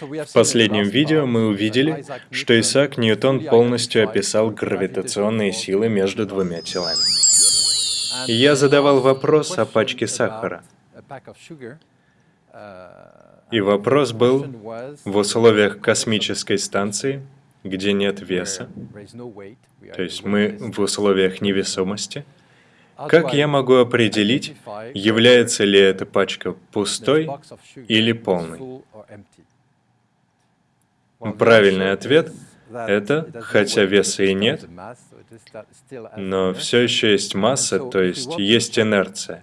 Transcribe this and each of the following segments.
В последнем видео мы увидели, что Исаак Ньютон полностью описал гравитационные силы между двумя телами. Я задавал вопрос о пачке сахара. И вопрос был, в условиях космической станции, где нет веса, то есть мы в условиях невесомости, как я могу определить, является ли эта пачка пустой или полной? Правильный ответ — это, хотя веса и нет, но все еще есть масса, то есть есть инерция.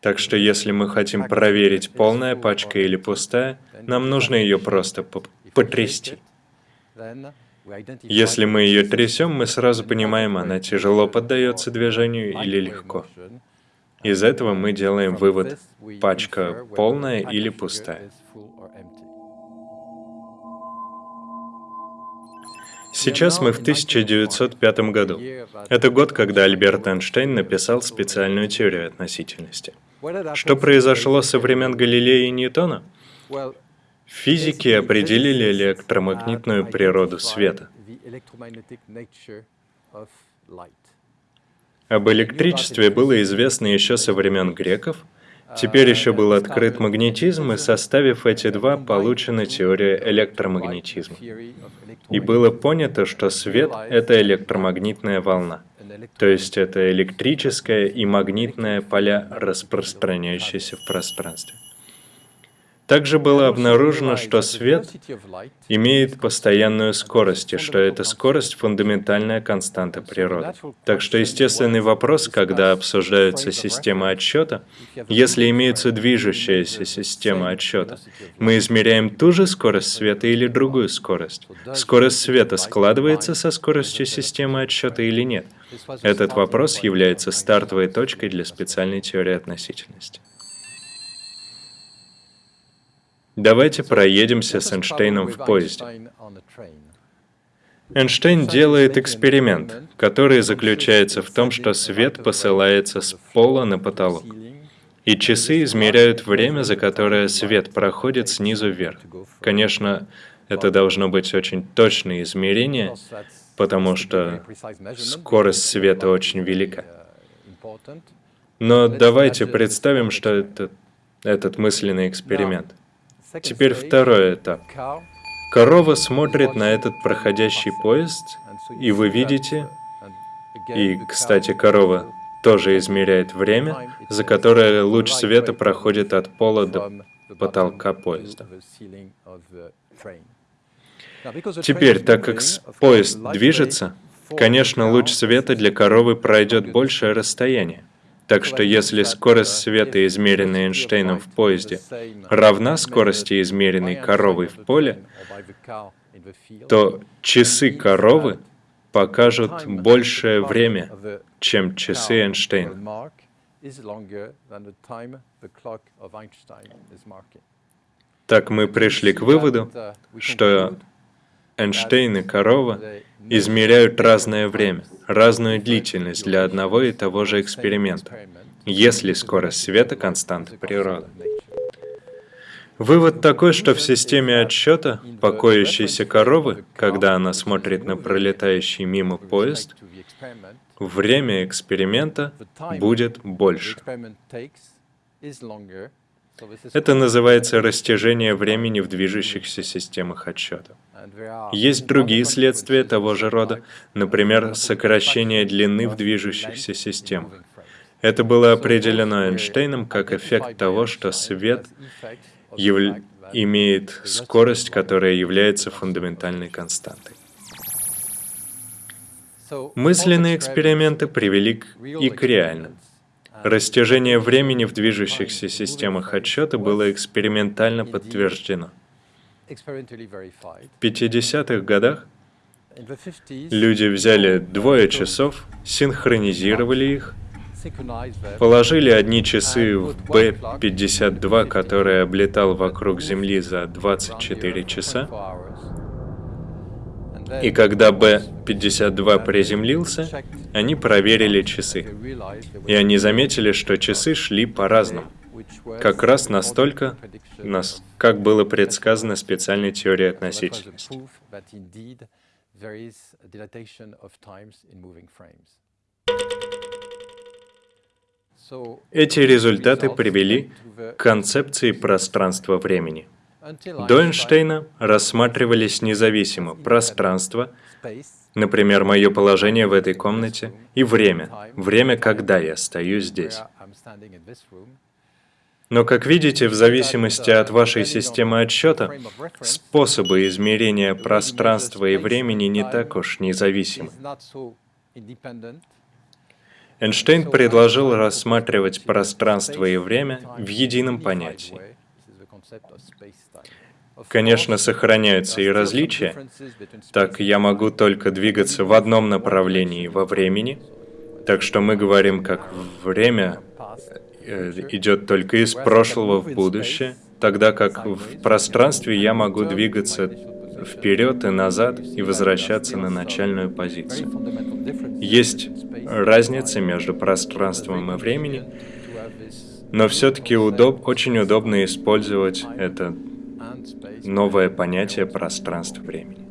Так что если мы хотим проверить, полная пачка или пустая, нам нужно ее просто потрясти. Если мы ее трясем, мы сразу понимаем, она тяжело поддается движению или легко. Из этого мы делаем вывод, пачка полная или пустая. Сейчас мы в 1905 году. Это год, когда Альберт Эйнштейн написал специальную теорию относительности. Что произошло со времен Галилея и Ньютона? Физики определили электромагнитную природу света. Об электричестве было известно еще со времен греков, Теперь еще был открыт магнетизм, и составив эти два, получена теория электромагнетизма. И было понято, что свет — это электромагнитная волна. То есть это электрическое и магнитное поля, распространяющиеся в пространстве. Также было обнаружено, что свет имеет постоянную скорость, и что эта скорость — фундаментальная константа природы. Так что естественный вопрос, когда обсуждаются системы отсчета, если имеется движущаяся система отсчета, мы измеряем ту же скорость света или другую скорость. Скорость света складывается со скоростью системы отсчета или нет? Этот вопрос является стартовой точкой для специальной теории относительности. Давайте проедемся с Эйнштейном в поезде. Эйнштейн делает эксперимент, который заключается в том, что свет посылается с пола на потолок. И часы измеряют время, за которое свет проходит снизу вверх. Конечно, это должно быть очень точное измерение, потому что скорость света очень велика. Но давайте представим, что это этот мысленный эксперимент. Теперь второй этап. Корова смотрит на этот проходящий поезд, и вы видите, и, кстати, корова тоже измеряет время, за которое луч света проходит от пола до потолка поезда. Теперь, так как поезд движется, конечно, луч света для коровы пройдет большее расстояние. Так что если скорость света, измеренная Эйнштейном в поезде, равна скорости, измеренной коровой в поле, то часы коровы покажут большее время, чем часы Эйнштейна. Так мы пришли к выводу, что Эйнштейн и корова измеряют разное время, разную длительность для одного и того же эксперимента, если скорость света — константа природы. Вывод такой, что в системе отсчета покоящейся коровы, когда она смотрит на пролетающий мимо поезд, время эксперимента будет больше. Это называется растяжение времени в движущихся системах отсчета. Есть другие следствия того же рода, например, сокращение длины в движущихся системах. Это было определено Эйнштейном как эффект того, что свет яв... имеет скорость, которая является фундаментальной константой. Мысленные эксперименты привели к... и к реальным. Растяжение времени в движущихся системах отсчета было экспериментально подтверждено. В 50-х годах люди взяли двое часов, синхронизировали их, положили одни часы в B-52, который облетал вокруг Земли за 24 часа, и когда Б-52 приземлился, они проверили часы. И они заметили, что часы шли по-разному. как раз настолько, нас, как было предсказано специальной теорией относительности. Эти результаты привели к концепции пространства-времени. До Эйнштейна рассматривались независимо пространство, например, мое положение в этой комнате, и время, время, когда я стою здесь. Но, как видите, в зависимости от вашей системы отсчета, способы измерения пространства и времени не так уж независимы. Эйнштейн предложил рассматривать пространство и время в едином понятии. Конечно, сохраняются и различия, так я могу только двигаться в одном направлении во времени, так что мы говорим как время э, идет только из прошлого в будущее, тогда как в пространстве я могу двигаться вперед и назад и возвращаться на начальную позицию. Есть разница между пространством и временем, но все-таки удоб, очень удобно использовать это новое понятие пространства-времени.